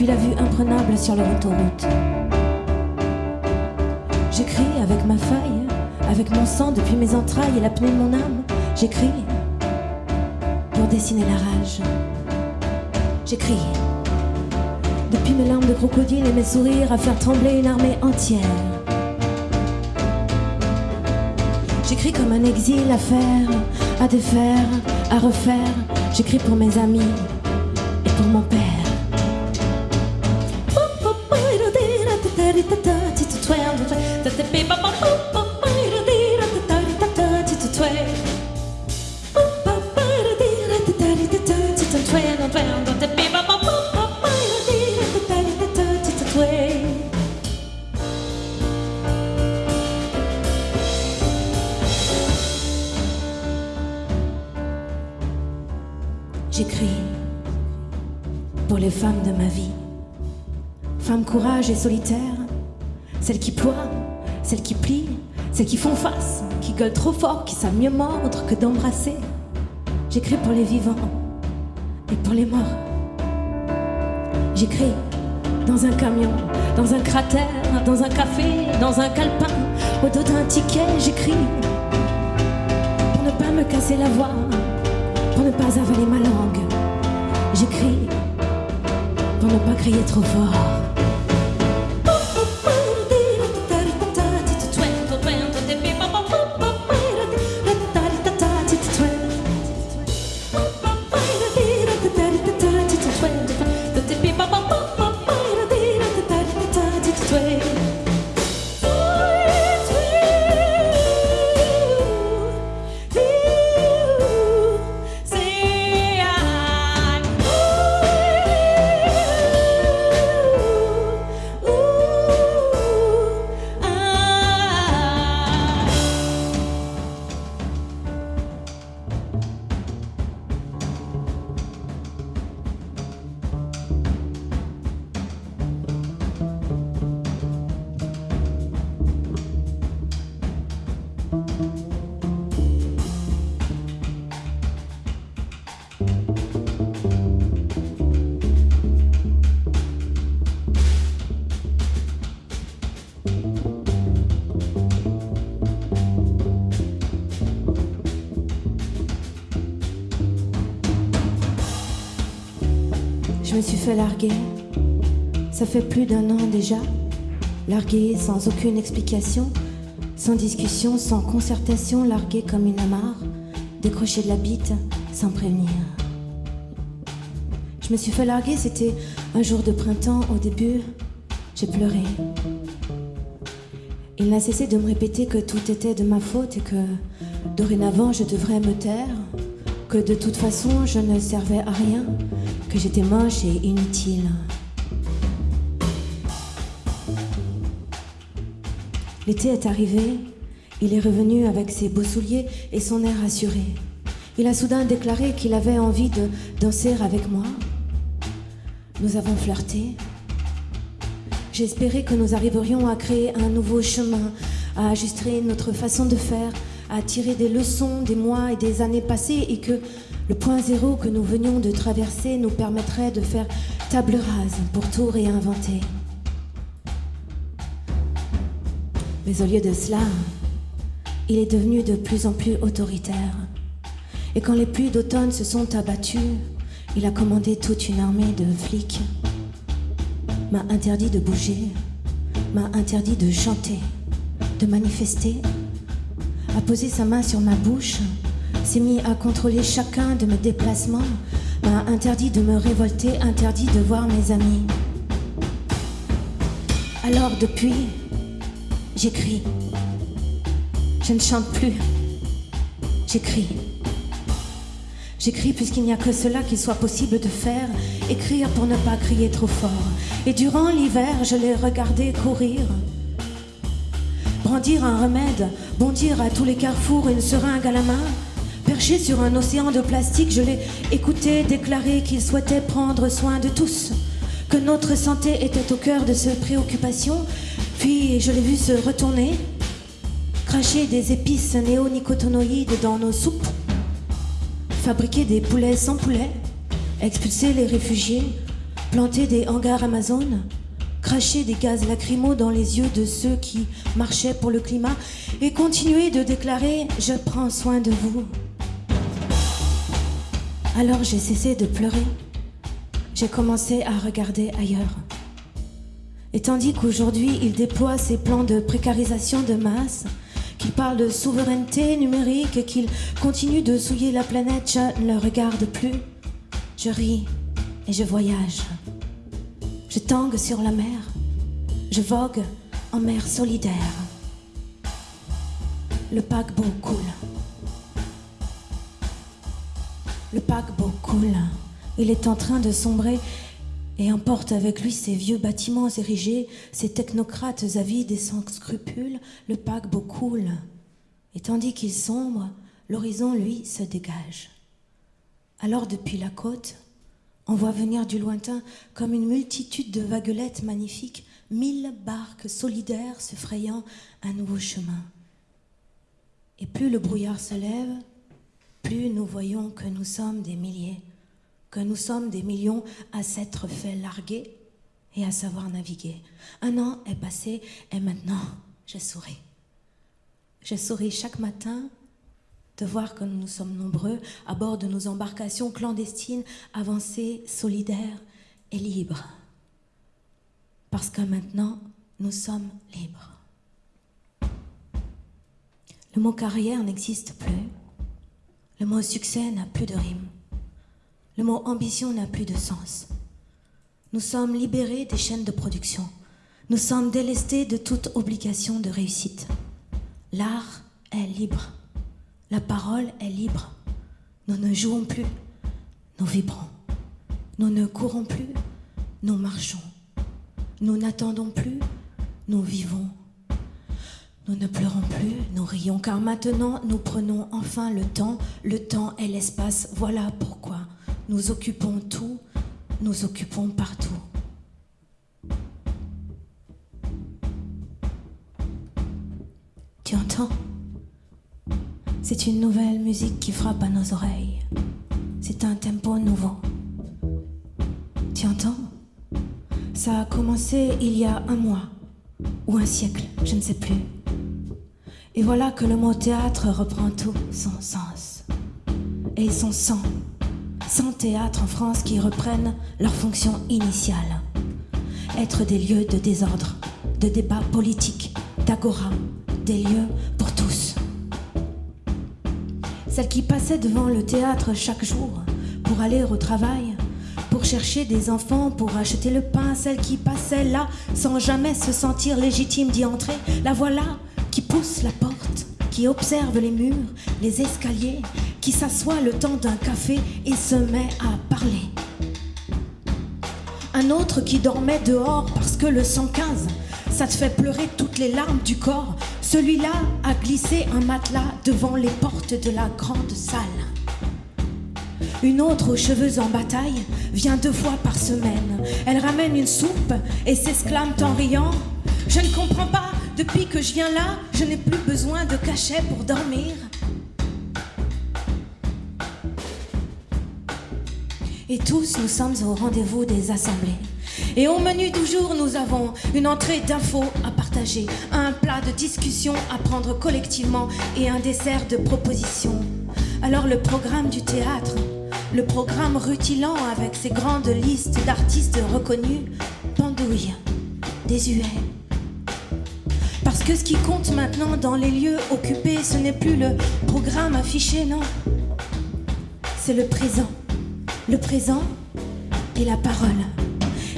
puis la vue imprenable sur leur autoroute. J'écris avec ma feuille, avec mon sang depuis mes entrailles et l'apnée de mon âme. J'écris pour dessiner la rage. J'écris depuis mes larmes de crocodile et mes sourires à faire trembler une armée entière. J'écris comme un exil à faire, à défaire, à refaire. J'écris pour mes amis et pour mon père. Pour les femmes de ma vie. Femmes courage et solitaires, celles qui ploient, celles qui plient, celles qui font face, qui gueulent trop fort, qui savent mieux mordre que d'embrasser. J'écris pour les vivants et pour les morts. J'écris dans un camion, dans un cratère, dans un café, dans un calepin, au dos d'un ticket, j'écris pour ne pas me casser la voix, pour ne pas avaler ma langue. J'écris pour ne pas crier trop fort. Me suis fait larguer. Ça fait plus d'un an déjà. Largué sans aucune explication, sans discussion, sans concertation, largué comme une amarre, décroché de la bite sans prévenir. Je me suis fait larguer, c'était un jour de printemps au début. J'ai pleuré. Il n'a cessé de me répéter que tout était de ma faute et que dorénavant je devrais me taire, que de toute façon je ne servais à rien, que j'étais moche et inutile. L'été est arrivé, il est revenu avec ses beaux souliers et son air assuré. Il a soudain déclaré qu'il avait envie de danser avec moi. Nous avons flirté. J'espérais que nous arriverions à créer un nouveau chemin, à ajuster notre façon de faire, à tirer des leçons des mois et des années passées et que le point zéro que nous venions de traverser nous permettrait de faire table rase pour tout réinventer. Mais au lieu de cela, il est devenu de plus en plus autoritaire. Et quand les pluies d'automne se sont abattues, il a commandé toute une armée de flics, m'a interdit de bouger, m'a interdit de chanter, de manifester, a posé sa main sur ma bouche, s'est mis à contrôler chacun de mes déplacements, m'a interdit de me révolter, interdit de voir mes amis. Alors depuis, j'écris. Je ne chante plus. J'écris. J'écris puisqu'il n'y a que cela qu'il soit possible de faire, écrire pour ne pas crier trop fort. Et durant l'hiver, je l'ai regardé courir. Brandir un remède, bondir à tous les carrefours une seringue à la main. Perché sur un océan de plastique, je l'ai écouté déclarer qu'il souhaitait prendre soin de tous, que notre santé était au cœur de ses préoccupations. Puis je l'ai vu se retourner, cracher des épices néonicotinoïdes dans nos soupes, fabriquer des poulets sans poulet, expulser les réfugiés, planter des hangars Amazon, cracher des gaz lacrymaux dans les yeux de ceux qui marchaient pour le climat et continuer de déclarer ⁇ Je prends soin de vous ⁇ Alors j'ai cessé de pleurer. J'ai commencé à regarder ailleurs. Et tandis qu'aujourd'hui il déploie ses plans de précarisation de masse, qu'il parle de souveraineté numérique et qu'il continue de souiller la planète, je ne le regarde plus. Je ris et je voyage. Je tangue sur la mer. Je vogue en mer solidaire. Le paquebot coule. Le paquebot coule. Il est en train de sombrer et emporte avec lui ces vieux bâtiments érigés, ces technocrates avides et sans scrupules, le paquebot coule. Et tandis qu'il sombre, l'horizon, lui, se dégage. Alors depuis la côte, on voit venir du lointain, comme une multitude de vaguelettes magnifiques, mille barques solidaires se frayant un nouveau chemin. Et plus le brouillard se lève, plus nous voyons que nous sommes des milliers que nous sommes des millions à s'être fait larguer et à savoir naviguer. Un an est passé et maintenant je souris. Je souris chaque matin de voir que nous sommes nombreux à bord de nos embarcations clandestines, avancées, solidaires et libres. Parce que maintenant, nous sommes libres. Le mot carrière n'existe plus. Le mot succès n'a plus de rime. Le mot ambition n'a plus de sens. Nous sommes libérés des chaînes de production. Nous sommes délestés de toute obligation de réussite. L'art est libre. La parole est libre. Nous ne jouons plus. Nous vibrons. Nous ne courons plus. Nous marchons. Nous n'attendons plus. Nous vivons. Nous ne pleurons plus, nous rions, car maintenant nous prenons enfin le temps. Le temps et l'espace, voilà pourquoi nous occupons tout, nous occupons partout. Tu entends? C'est une nouvelle musique qui frappe à nos oreilles. C'est un tempo nouveau. Tu entends? Ça a commencé il y a un mois ou un siècle, je ne sais plus. Et voilà que le mot théâtre reprend tout son sens et son sang 100 théâtres en France qui reprennent leur fonction initiale. Être des lieux de désordre, de débat politique, d'agora, des lieux pour tous. Celles qui passaient devant le théâtre chaque jour pour aller au travail, pour chercher des enfants, pour acheter le pain, celles qui passaient là sans jamais se sentir légitime d'y entrer, la voilà qui pousse la porte, qui observe les murs, les escaliers, qui s'assoit le temps d'un café et se met à parler. Un autre qui dormait dehors parce que le 115, ça te fait pleurer toutes les larmes du corps. Celui-là a glissé un matelas devant les portes de la grande salle. Une autre aux cheveux en bataille vient deux fois par semaine. Elle ramène une soupe et s'exclame en riant Je ne comprends pas, depuis que je viens là, je n'ai plus besoin de cachet pour dormir. Et tous, nous sommes au rendez-vous des assemblées. Et au menu du jour, nous avons une entrée d'infos à partager, un plat de discussion à prendre collectivement et un dessert de propositions. Alors le programme du théâtre, le programme rutilant avec ses grandes listes d'artistes reconnus, pendouille, désuet. Ce qui compte maintenant dans les lieux occupés, ce n'est plus le programme affiché, non. C'est le présent le présent et la parole.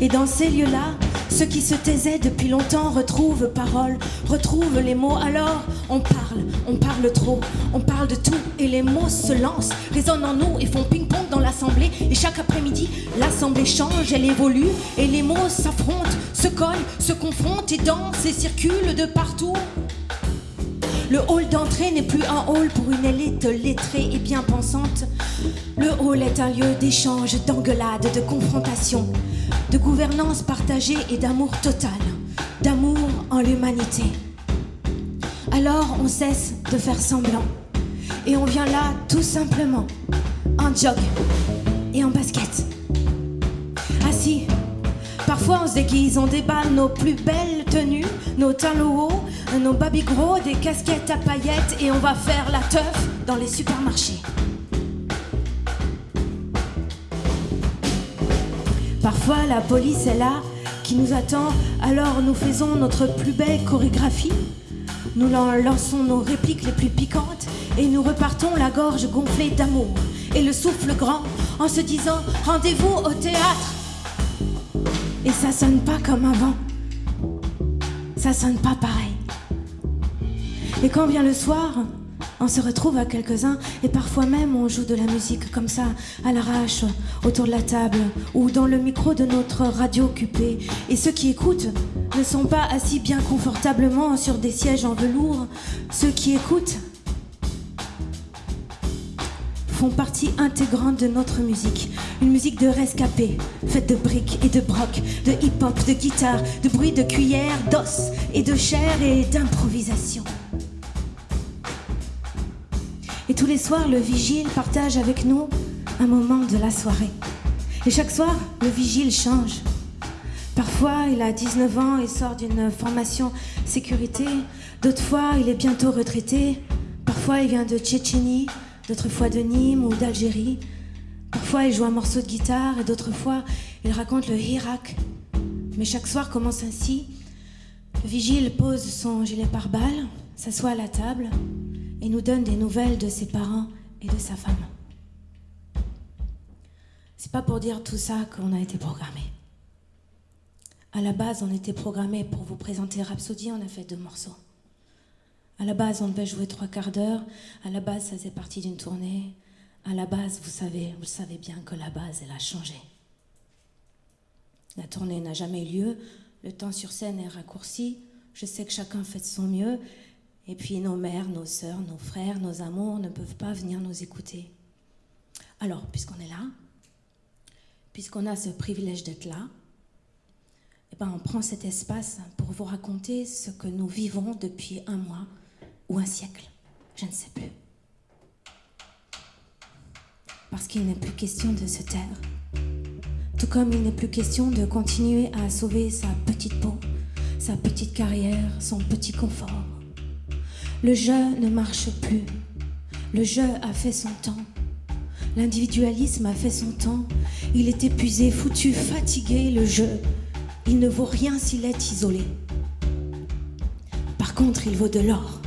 Et dans ces lieux-là, ceux qui se taisaient depuis longtemps retrouvent parole, retrouvent les mots. Alors on parle, on parle trop, on parle de tout et les mots se lancent, résonnent en nous et font ping-pong dans l'assemblée. Et chaque après-midi, l'assemblée change, elle évolue et les mots s'affrontent, se collent, se confrontent et dansent et circulent de partout. Le hall d'entrée n'est plus un hall pour une élite lettrée et bien pensante. Le hall est un lieu d'échange, d'engueulade, de confrontation, de gouvernance partagée et d'amour total, d'amour en l'humanité. Alors on cesse de faire semblant et on vient là tout simplement en jog et en basket. Assis Parfois on se déguise, on déballe nos plus belles tenues, nos talons hauts, nos baby gros, des casquettes à paillettes et on va faire la teuf dans les supermarchés. Parfois la police est là, qui nous attend, alors nous faisons notre plus belle chorégraphie. Nous lançons nos répliques les plus piquantes et nous repartons la gorge gonflée d'amour et le souffle grand en se disant rendez-vous au théâtre. Et ça sonne pas comme avant. Ça sonne pas pareil. Et quand vient le soir, on se retrouve à quelques-uns et parfois même on joue de la musique comme ça, à l'arrache, autour de la table ou dans le micro de notre radio occupée. Et ceux qui écoutent ne sont pas assis bien confortablement sur des sièges en velours. Ceux qui écoutent font partie intégrante de notre musique. Une musique de rescapé, faite de briques et de broc, de hip-hop, de guitare, de bruit de cuillère, d'os et de chair et d'improvisation. Et tous les soirs, le vigile partage avec nous un moment de la soirée. Et chaque soir, le vigile change. Parfois, il a 19 ans et sort d'une formation sécurité. D'autres fois, il est bientôt retraité. Parfois, il vient de Tchétchénie, d'autres fois de Nîmes ou d'Algérie. Parfois, il joue un morceau de guitare et d'autres fois, il raconte le Hirak. Mais chaque soir commence ainsi. Le vigile pose son gilet pare-balles, s'assoit à la table, et nous donne des nouvelles de ses parents et de sa femme. C'est pas pour dire tout ça qu'on a été programmé. À la base, on était programmé pour vous présenter Rhapsody, on a fait deux morceaux. À la base, on devait jouer trois quarts d'heure. À la base, ça faisait partie d'une tournée. À la base, vous savez, vous savez bien que la base, elle a changé. La tournée n'a jamais eu lieu. Le temps sur scène est raccourci. Je sais que chacun fait de son mieux. Et puis nos mères, nos sœurs, nos frères, nos amours ne peuvent pas venir nous écouter. Alors, puisqu'on est là, puisqu'on a ce privilège d'être là, eh ben, on prend cet espace pour vous raconter ce que nous vivons depuis un mois ou un siècle. Je ne sais plus. Parce qu'il n'est plus question de se taire. Tout comme il n'est plus question de continuer à sauver sa petite peau, sa petite carrière, son petit confort. Le jeu ne marche plus. Le jeu a fait son temps. L'individualisme a fait son temps. Il est épuisé, foutu, fatigué, le jeu. Il ne vaut rien s'il est isolé. Par contre, il vaut de l'or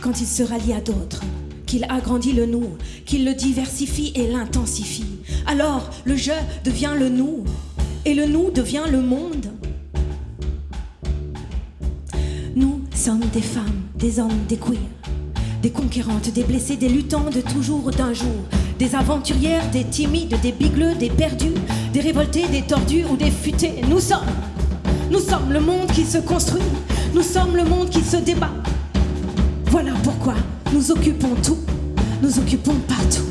quand il se rallie à d'autres, qu'il agrandit le nous, qu'il le diversifie et l'intensifie. Alors, le jeu devient le nous, et le nous devient le monde. Nous sommes des femmes, des hommes, des queers, des conquérantes, des blessés, des luttants de toujours, d'un jour, des aventurières, des timides, des bigleux, des perdus, des révoltés, des tordus ou des futés. Nous sommes, nous sommes le monde qui se construit, nous sommes le monde qui se débat. Voilà pourquoi nous occupons tout, nous occupons partout.